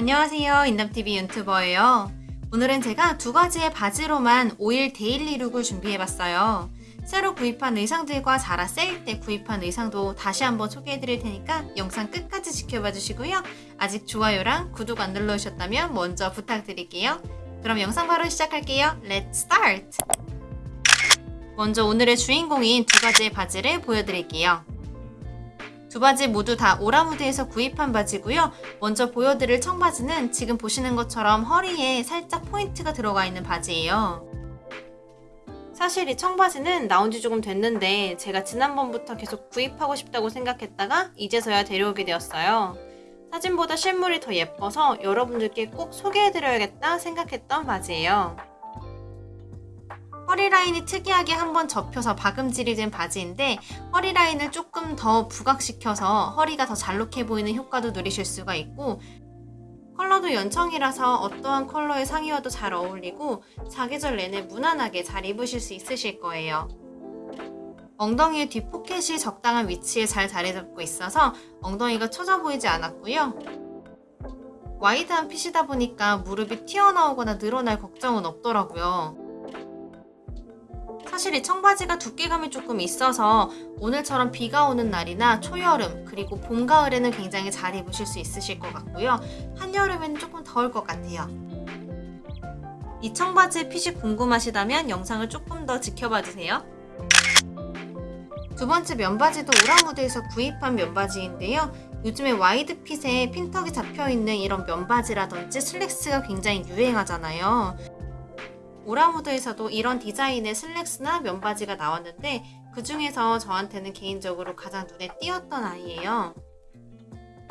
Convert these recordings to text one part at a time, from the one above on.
안녕하세요. 인담TV 유튜버예요. 오늘은 제가 두 가지의 바지로만 5일 daily look을 준비해봤어요. 새로 구입한 의상들과 자라 세일 때 구입한 의상도 다시 한번 소개해드릴 테니까 영상 끝까지 지켜봐 주시고요. 아직 좋아요랑 구독 안 눌러주셨다면 먼저 부탁드릴게요. 그럼 영상 바로 시작할게요. Let's start! 먼저 오늘의 주인공인 두 가지의 바지를 보여드릴게요 두 바지 모두 다 오라무드에서 구입한 바지고요. 먼저 보여드릴 청바지는 지금 보시는 것처럼 허리에 살짝 포인트가 들어가 있는 바지예요. 사실 이 청바지는 나온 지 조금 됐는데 제가 지난번부터 계속 구입하고 싶다고 생각했다가 이제서야 데려오게 되었어요. 사진보다 실물이 더 예뻐서 여러분들께 꼭 소개해드려야겠다 생각했던 바지예요. 허리라인이 특이하게 한번 접혀서 박음질이 된 바지인데 허리라인을 조금 더 부각시켜서 허리가 더 잘록해 보이는 효과도 누리실 수가 있고 컬러도 연청이라서 어떠한 컬러의 상의와도 잘 어울리고 사계절 내내 무난하게 잘 입으실 수 있으실 거예요. 엉덩이의 뒷포켓이 적당한 위치에 잘 자리 잡고 있어서 엉덩이가 처져 보이지 않았고요. 와이드한 핏이다 보니까 무릎이 튀어나오거나 늘어날 걱정은 없더라고요. 사실 이 청바지가 두께감이 조금 있어서 오늘처럼 비가 오는 날이나 초여름 그리고 봄, 가을에는 굉장히 잘 입으실 수 있으실 것 같고요. 한여름에는 조금 더울 것 같아요. 이 청바지의 핏이 궁금하시다면 영상을 조금 더 지켜봐 주세요. 두 번째 면바지도 오라무드에서 구입한 면바지인데요. 요즘에 wide fit에 핀턱이 잡혀있는 이런 면바지라든지 슬랙스가 굉장히 유행하잖아요. 오라무드에서도 이런 디자인의 슬랙스나 면바지가 나왔는데 그 중에서 저한테는 개인적으로 가장 눈에 띄었던 아이예요.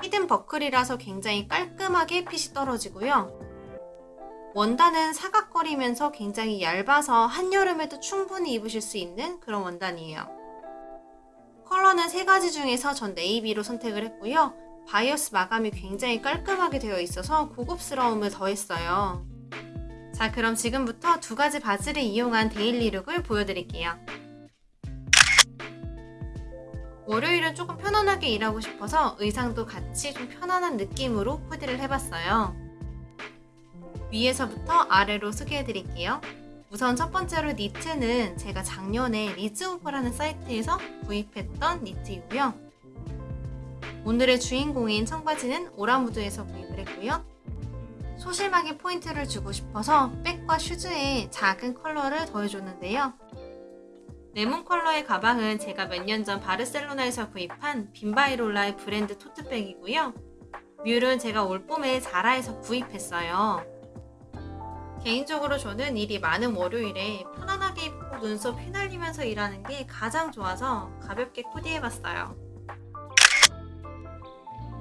hidden 버클이라서 굉장히 깔끔하게 핏이 떨어지고요. 원단은 사각거리면서 굉장히 얇아서 한여름에도 충분히 입으실 수 있는 그런 원단이에요. 컬러는 세 가지 중에서 전 네이비로 선택을 했고요. 바이어스 마감이 굉장히 깔끔하게 되어 있어서 고급스러움을 더했어요. 자 그럼 지금부터 두 가지 바지를 이용한 daily look을 보여드릴게요. 월요일은 조금 편안하게 일하고 싶어서 의상도 같이 좀 편안한 느낌으로 코디를 해봤어요. 위에서부터 아래로 소개해드릴게요. 우선 첫 번째로 니트는 제가 작년에 리즈오버라는 사이트에서 구입했던 니트이고요. 오늘의 주인공인 청바지는 오라무드에서 구입을 했고요. 소심하게 포인트를 주고 싶어서 백과 슈즈에 작은 컬러를 더해줬는데요. 레몬 컬러의 가방은 제가 몇 년 전 바르셀로나에서 구입한 Bimba y Lola의 브랜드 토트백이고요. 뮬은 제가 올 봄에 자라에서 구입했어요. 개인적으로 저는 일이 많은 월요일에 편안하게 입고 눈썹 휘날리면서 일하는 게 가장 좋아서 가볍게 코디해봤어요.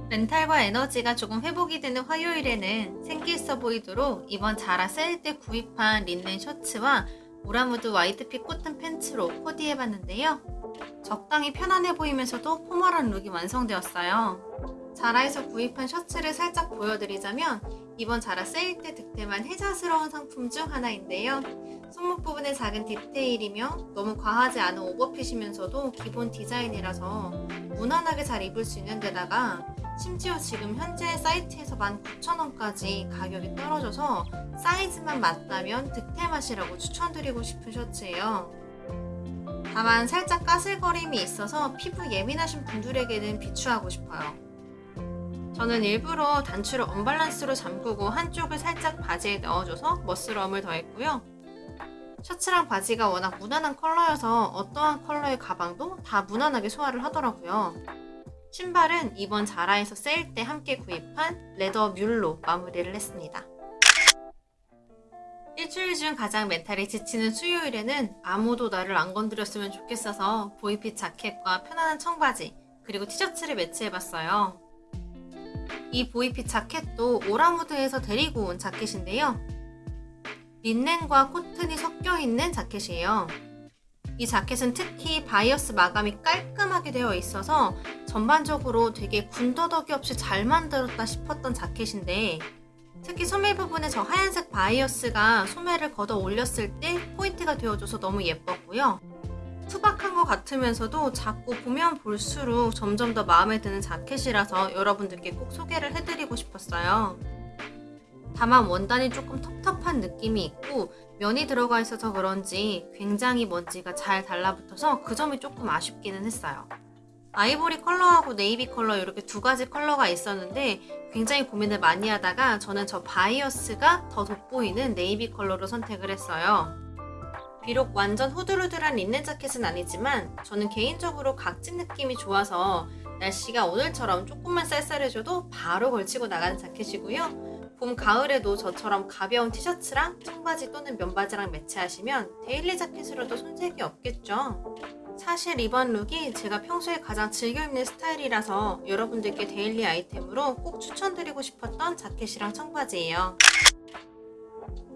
멘탈과 에너지가 조금 회복이 되는 화요일에는 생기 있어 보이도록 이번 자라 세일 때 구입한 린넨 셔츠와 오라무드 wide fit 코튼 팬츠로 코디해봤는데요. 적당히 편안해 보이면서도 formal한 룩이 완성되었어요. 자라에서 구입한 셔츠를 살짝 보여드리자면 이번 자라 세일 때 득템한 혜자스러운 상품 중 하나인데요. 손목 부분의 작은 디테일이며 너무 과하지 않은 오버핏이면서도 기본 디자인이라서 무난하게 잘 입을 수 있는 데다가 심지어 지금 현재 사이트에서 19,000원까지 가격이 떨어져서 사이즈만 맞다면 득템하시라고 추천드리고 싶은 셔츠예요. 다만 살짝 까슬거림이 있어서 피부 예민하신 분들에게는 비추하고 싶어요. 저는 일부러 단추를 언밸런스로 잠그고 한쪽을 살짝 바지에 넣어줘서 멋스러움을 더했고요. 셔츠랑 바지가 워낙 무난한 컬러여서 어떠한 컬러의 가방도 다 무난하게 소화를 하더라고요. 신발은 이번 자라에서 세일 때 함께 구입한 leather 뮬로 마무리를 했습니다. 일주일 중 가장 멘탈이 지치는 수요일에는 아무도 나를 안 건드렸으면 좋겠어서 boy fit 자켓과 편안한 청바지 그리고 티셔츠를 매치해봤어요. 이 boy fit 자켓도 오라무드에서 데리고 온 자켓인데요. 린넨과 코튼이 섞여있는 자켓이에요. 이 자켓은 특히 바이어스 마감이 깔끔하게 되어 있어서 전반적으로 되게 군더더기 없이 잘 만들었다 싶었던 자켓인데 특히 소매 부분에 저 하얀색 바이어스가 소매를 걷어 올렸을 때 포인트가 되어줘서 너무 예뻤고요. 투박한 것 같으면서도 자꾸 보면 볼수록 점점 더 마음에 드는 자켓이라서 여러분들께 꼭 소개를 해드리고 싶었어요. 다만 원단이 조금 텁텁한 느낌이 있고 면이 들어가 있어서 그런지 굉장히 먼지가 잘 달라붙어서 그 점이 조금 아쉽기는 했어요. 아이보리 컬러하고 네이비 컬러 이렇게 두 가지 컬러가 있었는데 굉장히 고민을 많이 하다가 저는 저 바이어스가 더 돋보이는 네이비 컬러로 선택을 했어요. 비록 완전 후들후들한 린넨 자켓은 아니지만 저는 개인적으로 각진 느낌이 좋아서 날씨가 오늘처럼 조금만 쌀쌀해져도 바로 걸치고 나가는 자켓이고요. 봄, 가을에도 저처럼 가벼운 티셔츠랑 청바지 또는 면바지랑 매치하시면 daily 자켓으로도 손색이 없겠죠. 사실 이번 룩이 제가 평소에 가장 즐겨 입는 스타일이라서 여러분들께 daily 아이템으로 꼭 추천드리고 싶었던 자켓이랑 청바지예요.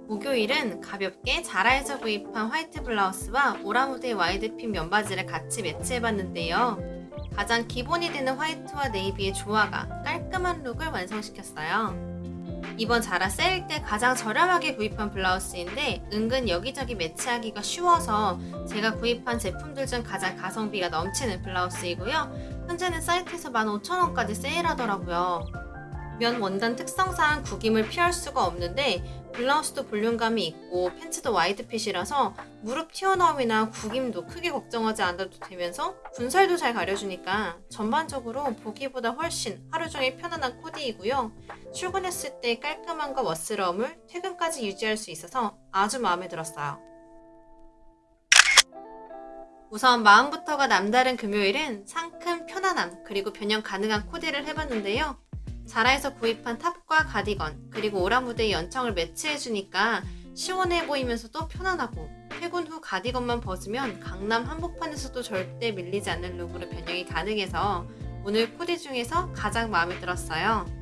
목요일은 가볍게 자라에서 구입한 화이트 블라우스와 오라무드의 wide fit 면바지를 같이 매치해봤는데요. 가장 기본이 되는 화이트와 네이비의 조화가 깔끔한 룩을 완성시켰어요. 이번 자라 세일 때 가장 저렴하게 구입한 블라우스인데 은근 여기저기 매치하기가 쉬워서 제가 구입한 제품들 중 가장 가성비가 넘치는 블라우스이고요. 현재는 사이트에서 15,000원까지 세일하더라고요. 면 원단 특성상 구김을 피할 수가 없는데 블라우스도 볼륨감이 있고 팬츠도 wide fit이라서 무릎 튀어나옴이나 구김도 크게 걱정하지 않아도 되면서 군살도 잘 가려주니까 전반적으로 보기보다 훨씬 하루 종일 편안한 코디이고요. 출근했을 때 깔끔함과 멋스러움을 퇴근까지 유지할 수 있어서 아주 마음에 들었어요. 우선 마음부터가 남다른 금요일은 상큼 편안함 그리고 변형 가능한 코디를 해봤는데요. 자라에서 구입한 탑과 가디건 그리고 오라무드의 연청을 매치해주니까 시원해 보이면서도 편안하고 퇴근 후 가디건만 벗으면 강남 한복판에서도 절대 밀리지 않는 룩으로 변형이 가능해서 오늘 코디 중에서 가장 마음에 들었어요.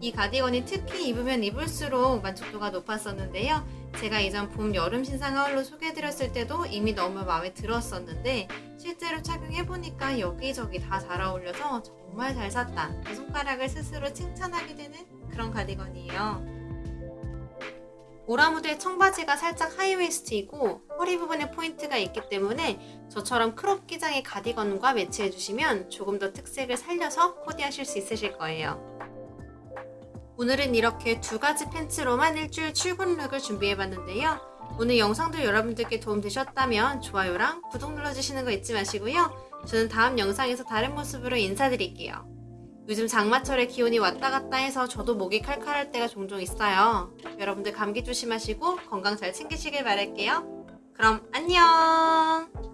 이 가디건이 특히 입으면 입을수록 만족도가 높았었는데요. 제가 이전 봄, 여름 신상 haul로 소개해드렸을 때도 이미 너무 마음에 들었었는데 실제로 착용해보니까 여기저기 다 잘 어울려서 정말 잘 샀다. 그 손가락을 스스로 칭찬하게 되는 그런 가디건이에요. 오라무드의 청바지가 살짝 high waist이고 허리 부분에 포인트가 있기 때문에 저처럼 crop 기장의 가디건과 매치해주시면 조금 더 특색을 살려서 코디하실 수 있으실 거예요. 오늘은 이렇게 두 가지 팬츠로만 일주일 출근 룩을 준비해봤는데요. 오늘 영상도 여러분들께 도움되셨다면 좋아요랑 구독 눌러주시는 거 잊지 마시고요. 저는 다음 영상에서 다른 모습으로 인사드릴게요. 요즘 장마철에 기온이 왔다 갔다 해서 저도 목이 칼칼할 때가 종종 있어요. 여러분들 감기 조심하시고 건강 잘 챙기시길 바랄게요. 그럼 안녕!